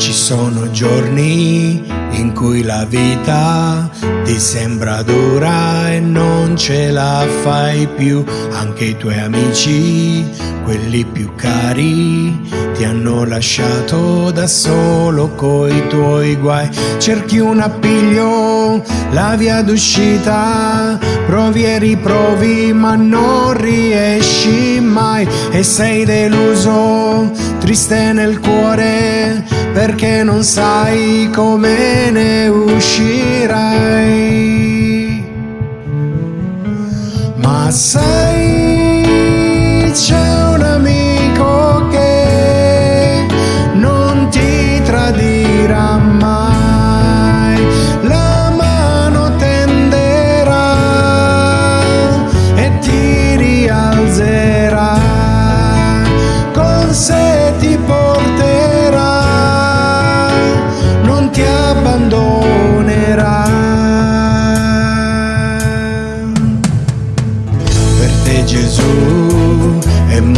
Ci sono giorni in cui la vita ti sembra dura e non ce la fai più. Anche i tuoi amici, quelli più cari, ti hanno lasciato da solo coi tuoi guai. Cerchi un appiglio, la via d'uscita, provi e riprovi ma non riesci mai e sei deluso, triste nel cuore perché non sai come ne uscirai. Ma sai, c'è un amico che non ti tradirà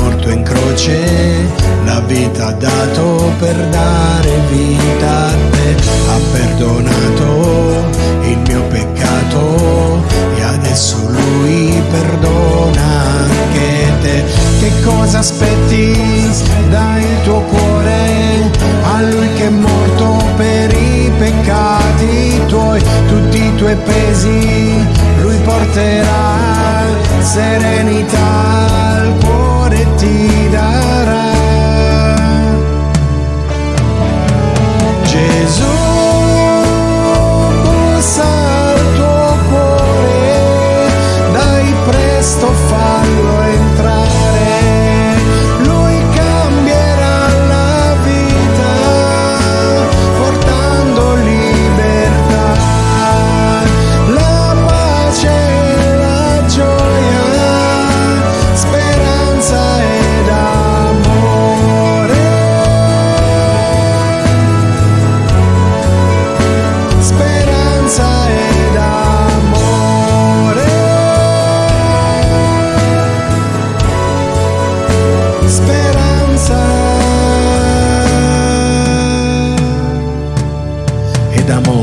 morto in croce, la vita ha dato per dare vita a te, ha perdonato il mio peccato e adesso lui perdona anche te. Che cosa aspetti? Dai il tuo cuore a lui che è morto per i peccati tuoi, tutti i tuoi pesi lui porterà serenità al cuore ti amor.